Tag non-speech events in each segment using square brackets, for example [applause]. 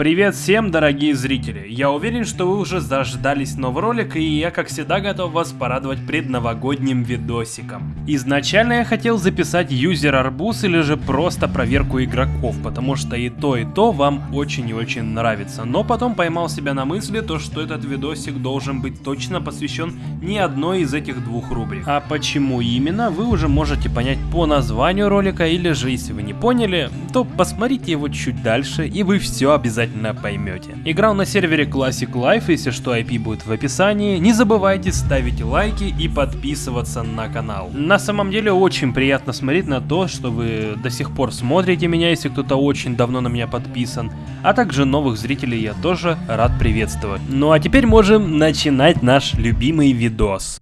Привет всем, дорогие зрители! Я уверен, что вы уже заждались новый ролик, и я, как всегда, готов вас порадовать предновогодним видосиком. Изначально я хотел записать юзер арбуз или же просто проверку игроков, потому что и то, и то вам очень и очень нравится. Но потом поймал себя на мысли, то что этот видосик должен быть точно посвящен не одной из этих двух рубрик. А почему именно, вы уже можете понять по названию ролика, или же если вы не поняли, то посмотрите его чуть дальше, и вы все обязательно обязательно поймете. Играл на сервере Classic Life, если что IP будет в описании. Не забывайте ставить лайки и подписываться на канал. На самом деле очень приятно смотреть на то, что вы до сих пор смотрите меня, если кто-то очень давно на меня подписан. А также новых зрителей я тоже рад приветствовать. Ну а теперь можем начинать наш любимый видос.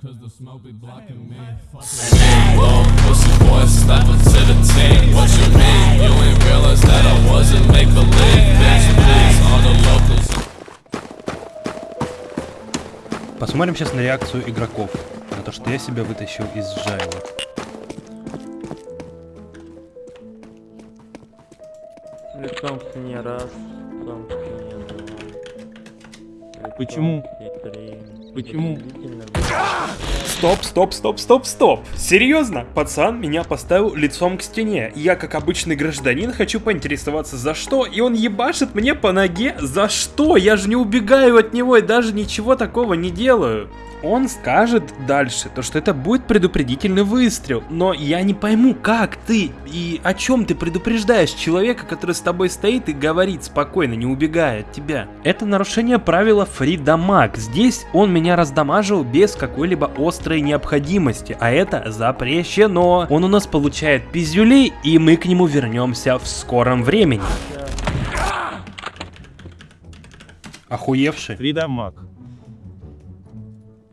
cause the smoke be blocking me. Whoa, pussy boy, step up to the team. What you mean? You ain't realize that I wasn't make believe. Bitch, please, all the locals. Посмотрим сейчас на реакцию игроков, на то, что я себя вытащил из жайла. Лицом к раз, лицом к два. Почему? Почему? Стоп, стоп, стоп, стоп, стоп. Серьезно? Пацан меня поставил лицом к стене. Я, как обычный гражданин, хочу поинтересоваться за что, и он ебашит мне по ноге. За что? Я же не убегаю от него и даже ничего такого не делаю он скажет дальше, то что это будет предупредительный выстрел, но я не пойму, как ты и о чем ты предупреждаешь человека, который с тобой стоит и говорит спокойно, не убегая от тебя. Это нарушение правила фридамаг. Здесь он меня раздамажил без какой-либо острой необходимости, а это запрещено. Он у нас получает пиздюлей, и мы к нему вернемся в скором времени. Охуевший? Фридамаг.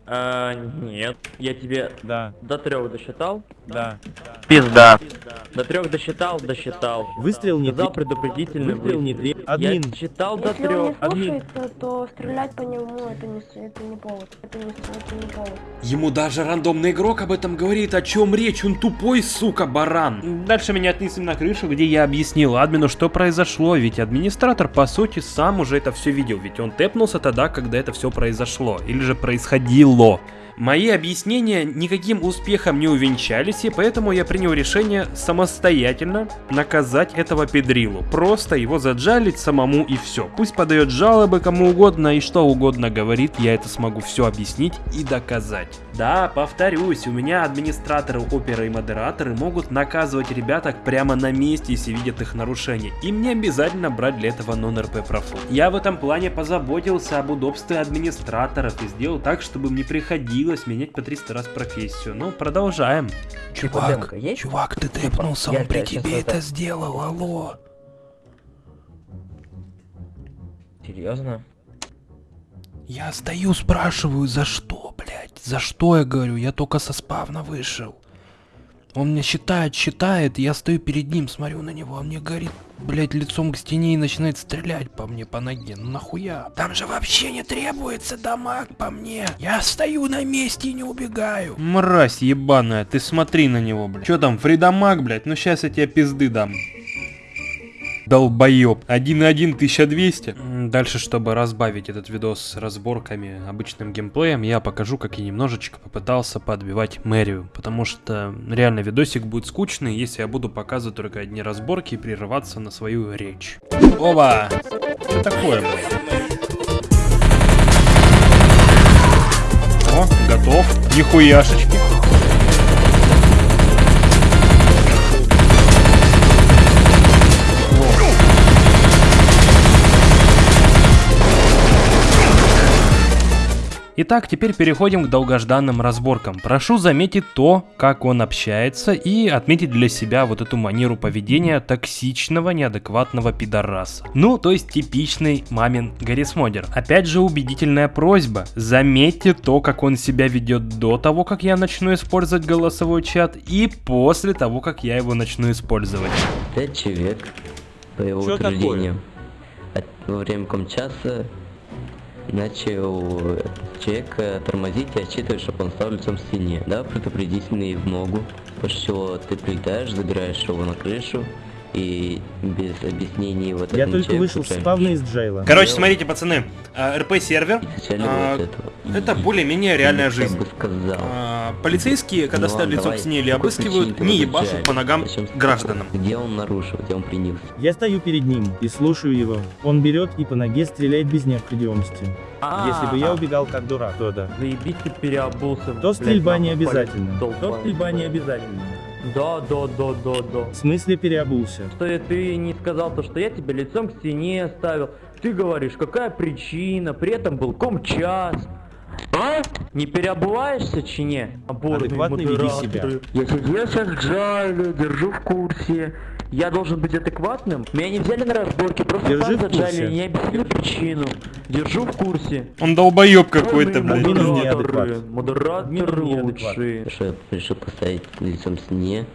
А, нет, я тебе да. до трех досчитал. Да. Пизда. До трех досчитал, досчитал. Выстрел не Сказал предупредительный выстрел не три. Админ. Я считал до трех. Если он не слушает, то стрелять по нему это не, это не повод. Это не, это не повод. Ему даже рандомный игрок об этом говорит, о чем речь, он тупой, сука, баран. Дальше меня отнесли на крышу, где я объяснил админу, что произошло, ведь администратор, по сути, сам уже это все видел, ведь он тэпнулся тогда, когда это все произошло, или же происходило. Мои объяснения никаким успехом не увенчались, и поэтому я принял решение самостоятельно наказать этого педрилу. Просто его заджалить самому и все. Пусть подает жалобы кому угодно и что угодно говорит, я это смогу все объяснить и доказать. Да, повторюсь, у меня администраторы, оперы и модераторы могут наказывать ребяток прямо на месте, если видят их нарушения. Им не обязательно брать для этого нон-РП профу. Я в этом плане позаботился об удобстве администраторов и сделал так, чтобы мне приходилось менять по 300 раз профессию. Ну, продолжаем. Чувак, чувак, ты тэпнулся, он при тебе это сделал, алло. Серьезно? Я стою, спрашиваю, за что, блядь? За что, я говорю? Я только со спавна вышел. Он мне считает, считает, я стою перед ним, смотрю на него, он мне говорит, блядь, лицом к стене и начинает стрелять по мне, по ноге. Ну нахуя? Там же вообще не требуется дамаг по мне. Я стою на месте и не убегаю. Мразь ебаная, ты смотри на него, блядь. Чё там, фридамаг, блядь? Ну сейчас я тебе пизды дам долбоеб. 1.1 1200. Дальше, чтобы разбавить этот видос с разборками, обычным геймплеем, я покажу, как я немножечко попытался подбивать мэрию. Потому что реально видосик будет скучный, если я буду показывать только одни разборки и прерываться на свою речь. Оба! Что такое, блядь? О, готов. Нихуяшечки. Итак, теперь переходим к долгожданным разборкам. Прошу заметить то, как он общается и отметить для себя вот эту манеру поведения токсичного, неадекватного пидораса. Ну, то есть типичный мамин Гаррисмодер. Опять же убедительная просьба. Заметьте то, как он себя ведет до того, как я начну использовать голосовой чат и после того, как я его начну использовать. Пять человек по его Что утверждению. Такое? Во время комчаса начал человека тормозить и отчитывать, чтобы он стал лицом к стене. Да, предупредительный в ногу, после чего ты прилетаешь, забираешь его на крышу, и без объяснений вот Я только вышел с спавна из джейла. Короче, смотрите, пацаны, а, РП сервер, изначально а, вот этого. это более-менее реальная я жизнь. А, полицейские, когда Ну ставят давай. к стене или обыскивают, не ебашут по ногам гражданам. Где он нарушил, где он принес? Я стою перед ним и слушаю его. Он берет и по ноге стреляет без необходимости. Если бы я убегал как дурак, то да. Заебись ты переобулся. То стрельба не обязательно. То стрельба не обязательно. Да, да, да, да, да. В смысле переобулся? Что я- ты не сказал то, что я тебя лицом к стене ставил. Ты говоришь, какая причина, при этом был комчас. А? Не переобуваешься, чи не? Оборные Адекватно веди себя. Я сидел сейчас в джайле, держу в курсе. Я должен быть адекватным? Меня не взяли на разборки, просто Держи так заджали, не объяснили причину. Держу в курсе. Он долбоеб какой-то, блядь. Модераторы. Модераторы лучшие. Что я решил поставить лицом к стене,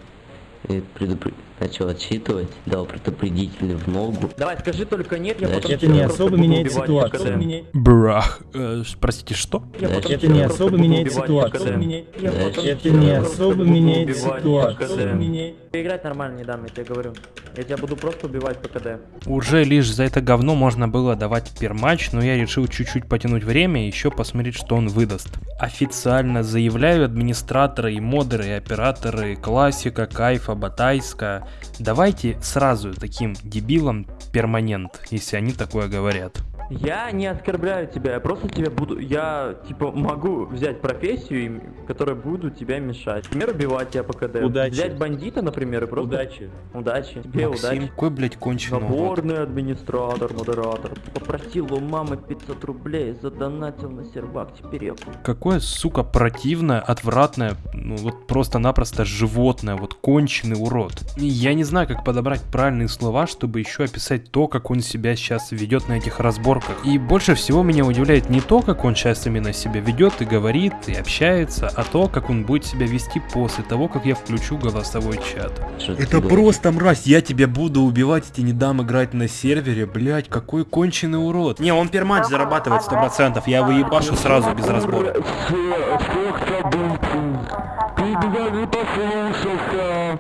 и предупр- начал отчитывать, дал предупредительный в ногу. Давай, скажи только нет, я Да, потом это не особо меняет ситуацию. Брах. Э, простите, что? Это не особо меняет ситуацию. Это не особо меняет ситуацию. Играть нормально не дам, я тебе говорю. Я тебя буду просто убивать по КД. Уже лишь за это говно можно было давать пермач, но я решил чуть-чуть потянуть время и еще посмотреть, что он выдаст. Официально заявляю администраторы и модеры, и операторы Классика, Кайфа, Батайска, давайте сразу таким дебилам перманент, если они такое говорят. Я не оскорбляю тебя, я просто тебе буду... Я, типа, могу взять профессию, которая буду тебя мешать. Например, убивать тебя по КД. Удачи. Взять бандита, например, и просто... Удачи. Удачи. Тебе Максим, удачи. какой, блядь, конченый. Наборный администратор, модератор. Попросил у мамы 500 рублей, задонатил на сервак, теперь я... Какое, сука, противное, отвратное, ну вот просто-напросто животное, вот конченый урод. Я не знаю, как подобрать правильные слова, чтобы еще описать то, как он себя сейчас ведет на этих разборках. И больше всего меня удивляет не то, как он сейчас именно себя ведет и говорит, и общается, а то, как он будет себя вести после того, как я включу голосовой чат. Это просто мразь, я тебя буду убивать, тебе не дам играть на сервере, блять, какой конченый урод. Не, он пермач зарабатывает 100%, я его ебашу сразу без разбора.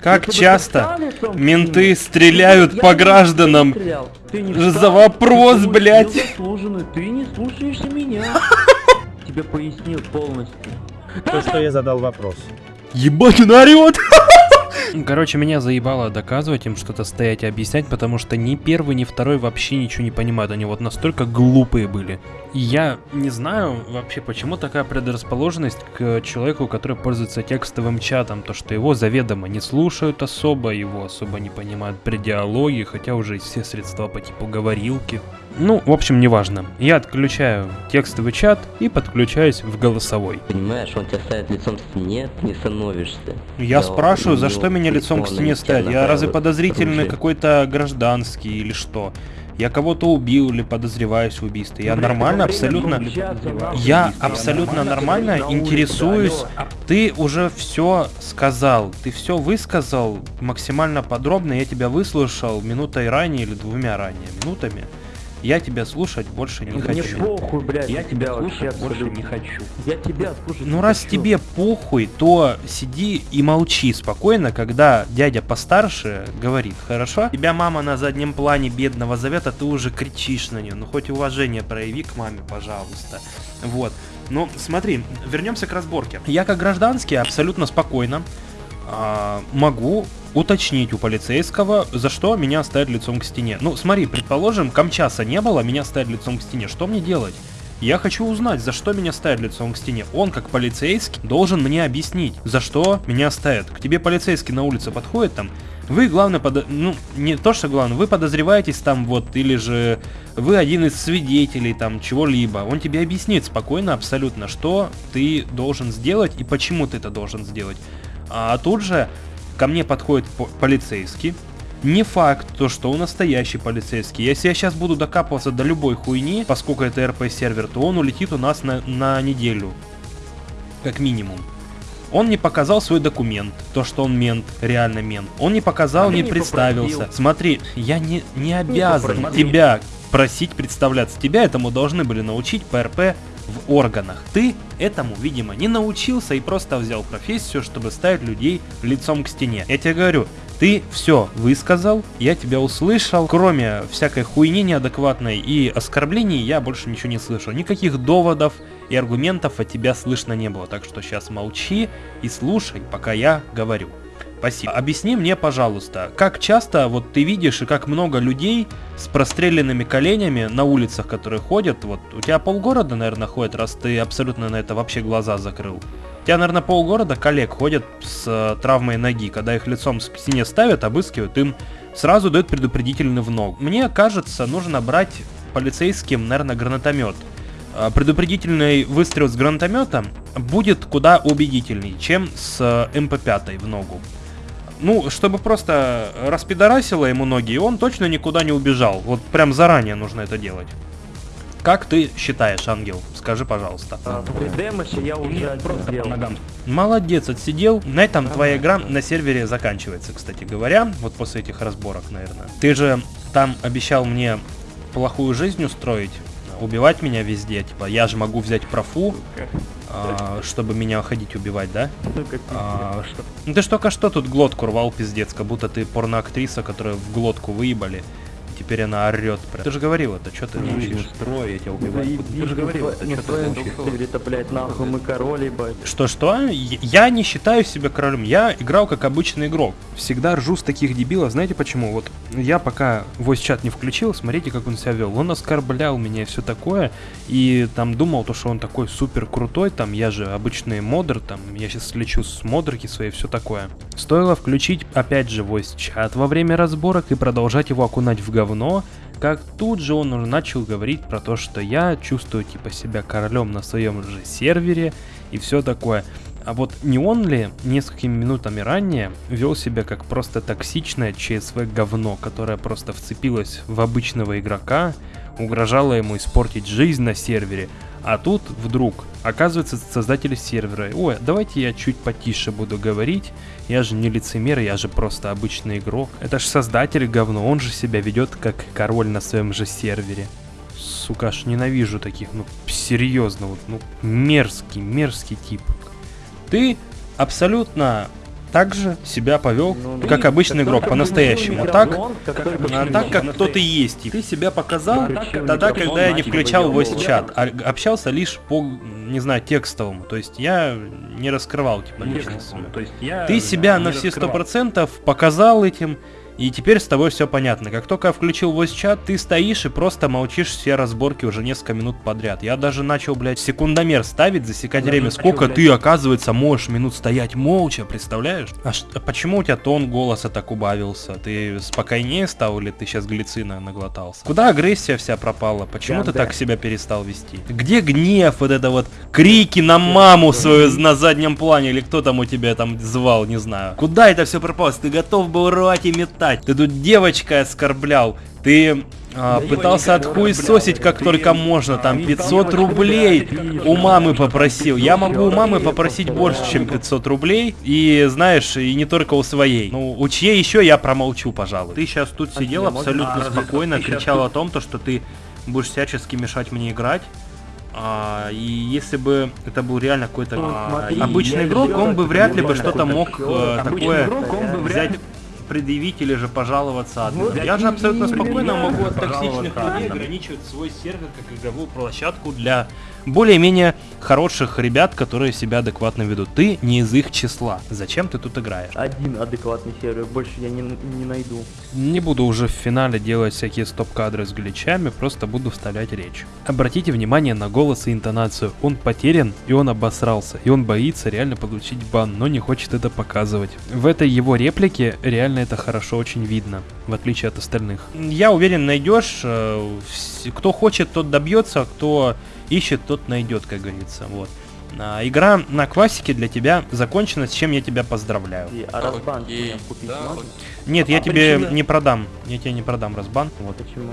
Как часто менты стреляют по гражданам? За вопрос, блядь. Ты не слушаешься меня. [laughs] Тебе пояснил полностью. То, что я задал вопрос. Ебать, он орет! [laughs] Короче, меня заебало доказывать им что-то стоять и объяснять, потому что ни первый, ни второй вообще ничего не понимают. Они вот настолько глупые были. И я не знаю вообще, почему такая предрасположенность к человеку, который пользуется текстовым чатом. То, что его заведомо не слушают особо, его особо не понимают при диалоге, хотя уже все средства по типу говорилки. Ну, в общем, неважно. Я отключаю текстовый чат и подключаюсь в голосовой. Понимаешь, он тебя ставит лицом к стене, ты не становишься. Я Да, спрашиваю, за него что меня лицом к стене тебя Я разве подозрительный какой-то гражданский или что? Я кого-то убил или подозреваюсь в убийстве. Я нормально, абсолютно... Я абсолютно нормально интересуюсь. Ты уже все сказал, ты все высказал максимально подробно. Я тебя выслушал минутой ранее или двумя ранее минутами. Я тебя слушать больше не Мне хочу. похуй, блядь. Я тебя слушать больше не хочу. Я тебя слушать Ну не раз хочу. тебе похуй, то сиди и молчи спокойно, когда дядя постарше говорит, хорошо? Тебя мама на заднем плане бедного зовет, а ты уже кричишь на нее. Ну хоть уважение прояви к маме, пожалуйста. Вот. Ну смотри, вернемся к разборке. Я как гражданский абсолютно спокойно а, могу уточнить у полицейского, за что меня ставят лицом к стене. Ну, смотри, предположим, камчаса не было, меня ставят лицом к стене. Что мне делать? Я хочу узнать, за что меня ставят лицом к стене. Он, как полицейский, должен мне объяснить, за что меня ставят. К тебе полицейский на улице подходит там, вы, главное, подо... ну, не то, что главное, вы подозреваетесь там вот, или же вы один из свидетелей там чего-либо. Он тебе объяснит спокойно абсолютно, что ты должен сделать и почему ты это должен сделать. А тут же ко мне подходит по- полицейский. Не факт, то, что он настоящий полицейский. Если я сейчас буду докапываться до любой хуйни, поскольку это РП-сервер, то он улетит у нас на, на неделю. Как минимум. Он не показал свой документ, то, что он мент, реально мент. Он не показал, А не, не представился. попросил. Смотри, я не, не обязан попросил. тебя просить представляться. Тебя этому должны были научить ПРП в органах. Ты этому, видимо, не научился и просто взял профессию, чтобы ставить людей лицом к стене. Я тебе говорю, Ты все высказал, я тебя услышал. Кроме всякой хуйни неадекватной и оскорблений, я больше ничего не слышал. Никаких доводов и аргументов от тебя слышно не было. Так что сейчас молчи и слушай, пока я говорю. Спасибо. Объясни мне, пожалуйста, как часто вот ты видишь и как много людей с простреленными коленями на улицах, которые ходят, вот у тебя полгорода, наверное, ходит, раз ты абсолютно на это вообще глаза закрыл. У тебя, наверное, полгорода коллег ходят с э, травмой ноги, когда их лицом к стене ставят, обыскивают, им сразу дают предупредительный в ногу. Мне кажется, нужно брать полицейским, наверное, гранатомет. А, Предупредительный выстрел с гранатомета будет куда убедительней, чем с э, МП-5 в ногу. Ну, чтобы просто распидорасило ему ноги, и он точно никуда не убежал. Вот прям заранее нужно это делать. Как ты считаешь, Ангел? Скажи, пожалуйста. А, Демоще я уже просто делал. Молодец, отсидел. На этом твоя игра на сервере заканчивается, кстати говоря. Вот после этих разборок, наверное. Ты же там обещал мне плохую жизнь устроить, убивать меня везде. Типа, я же могу взять профу, а, чтобы меня ходить убивать, да? А, что- Ну ты ж только что тут глотку рвал, пиздец, как будто ты порноактриса, которая в глотку выебали. Теперь она орет. Ты же говорил это, что ты молчишь? Строй, я тебя убиваю. Ты же говорил, это что ты это, блядь, нахуй мы король, ебать. Что-что? Я я не считаю себя королем. Я играл как обычный игрок. Всегда ржу с таких дебилов. Знаете почему? Вот я пока voice чат не включил, смотрите, как он себя вел. Он оскорблял меня и все такое. И там думал, то, что он такой супер крутой. Там я же обычный модер. Там я сейчас лечу с модерки своей, все такое. Стоило включить опять же voice чат во время разборок и продолжать его окунать в говно. Как тут же он уже начал говорить про то, что я чувствую типа себя королем на своем же сервере и все такое. А вот не он ли несколькими минутами ранее вел себя как просто токсичное ЧСВ говно, которое просто вцепилось в обычного игрока, угрожало ему испортить жизнь на сервере, а тут вдруг оказывается создатель сервера. Ой, давайте я чуть потише буду говорить. Я же не лицемер, я же просто обычный игрок. Это ж создатель говно, он же себя ведет как король на своем же сервере. Сука, аж ненавижу таких, ну серьезно, вот, ну мерзкий, мерзкий тип. Ты абсолютно так же себя повел, Ну, как ты- обычный игрок, как по-настоящему. Так, как так как кто ты есть. И ты себя показал тогда, когда я не включал voice чат, а общался лишь по, не знаю, текстовому. То есть я не раскрывал типа личность Ты себя на все сто процентов показал этим, и теперь с тобой все понятно. Как только я включил voice чат, ты стоишь и просто молчишь все разборки уже несколько минут подряд. Я даже начал, блядь, секундомер ставить, засекать Я время. начал, Сколько блядь. ты, оказывается, можешь минут стоять молча, представляешь? А, а почему у тебя тон голоса так убавился? Ты спокойнее стал или ты сейчас глицина наглотался? Куда агрессия вся пропала? Почему ты Да, да. так себя перестал вести? Где гнев, вот это вот крики на маму свою на заднем плане, или кто там у тебя там звал, не знаю. Куда это все пропало? Ты готов был рвать и метать. Ты тут девочкой оскорблял. Ты а, пытался отхуесосить как только можно, там 500 рублей у мамы попросил. Я могу у мамы попросить больше, чем 500 рублей, и знаешь, и не только у своей. Ну, у чьей еще я промолчу, пожалуй. Ты сейчас тут сидел абсолютно спокойно, кричал о том, то, что ты будешь всячески мешать мне играть. А, и если бы это был реально какой-то а, смотри, обычный игрок, он бы вряд ли бы что-то мог э, такое взять предъявить или же пожаловаться админу. Вот Я же абсолютно спокойно могу от токсичных людей ограничивать свой сервер как игровую площадку для более-менее хороших ребят, которые себя адекватно ведут. Ты не из их числа. Зачем ты тут играешь? Один адекватный сервер, больше я не, не найду. Не буду уже в финале делать всякие стоп-кадры с гличами, просто буду вставлять речь. Обратите внимание на голос и интонацию. Он потерян, и он обосрался, и он боится реально получить бан, но не хочет это показывать. В этой его реплике реально это хорошо очень видно, в отличие от остальных. Я уверен, найдешь. э, Кто хочет, тот добьется, кто ищет, тот найдет, как говорится. Вот. А, Игра на классике для тебя закончена, с чем я тебя поздравляю. И, а разбан мне купить да, можно? Нет, я А тебе причина? не продам. Я тебе не продам разбан. Вот. Почему?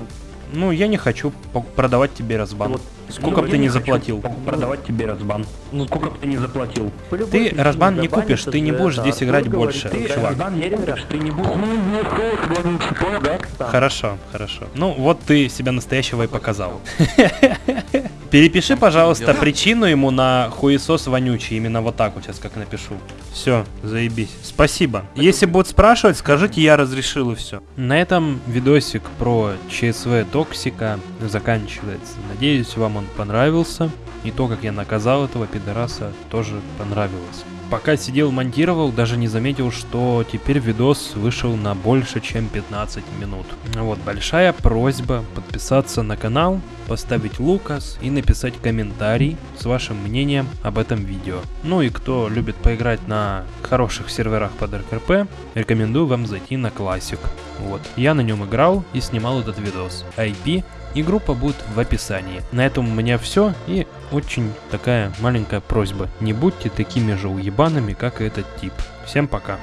Ну, я не хочу продавать тебе разбан. Вот, Сколько бы ты не заплатил? Продавать тебе разбан. Ну сколько бы ты не заплатил? любой Ты разбан не купишь, ты не будешь здесь играть больше, чувак. разбан не играешь. ты не будешь. Хорошо, хорошо. Ну, вот ты себя настоящего и показал. Перепиши, пожалуйста, причину ему на хуесос вонючий. Именно вот так вот сейчас как напишу. Все, заебись. Спасибо. Если будут спрашивать, скажите, я разрешил и все. На этом видосик про ЧСВ Токсика заканчивается. Надеюсь, вам он понравился. И то, как я наказал этого пидораса, тоже понравилось. Пока сидел монтировал, даже не заметил, что теперь видос вышел на больше, чем 15 минут. Вот, большая просьба подписаться на канал, поставить лукас и написать комментарий с вашим мнением об этом видео. Ну и кто любит поиграть на хороших серверах под РКП, рекомендую вам зайти на классик. Вот, я на нем играл и снимал этот видос. IP и группа будет в описании. На этом у меня все и очень такая маленькая просьба. Не будьте такими же уебанами, как и этот тип. Всем пока.